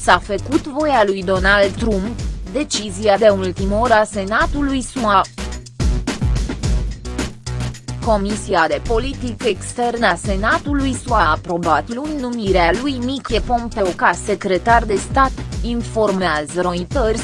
s-a făcut voia lui Donald Trump, decizia de ultimă oră a Senatului SUA. Comisia de Politică Externă a Senatului SUA a aprobat luni numirea lui Mike Pompeo ca secretar de stat, informează Reuters.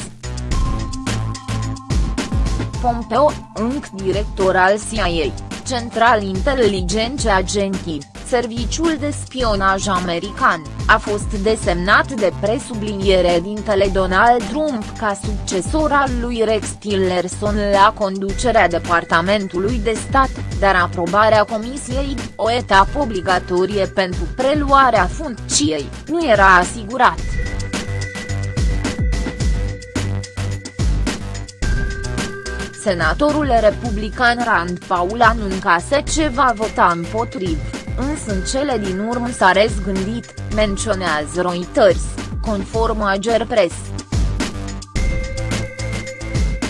Pompeo, încă director al CIA, Central Intelligence Agency, Serviciul de Spionaj American, a fost desemnat de presubliniere dintele Donald Trump ca succesor al lui Rex Tillerson la conducerea Departamentului de Stat, dar aprobarea Comisiei, o etapă obligatorie pentru preluarea funcției, nu era asigurat. Senatorul republican Rand Paul anunțase ce va vota împotriv, însă în cele din urmă s-a răzgândit, menționează Reuters, conform Ager Press.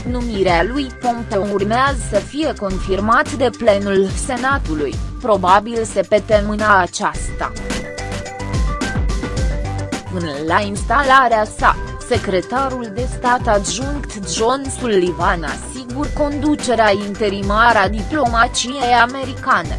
Numirea lui Pompeo urmează să fie confirmat de plenul Senatului, probabil se petemâna aceasta. Până la instalarea sa, secretarul de stat adjunct John Sullivan asigur conducerea interimară a diplomaciei americane.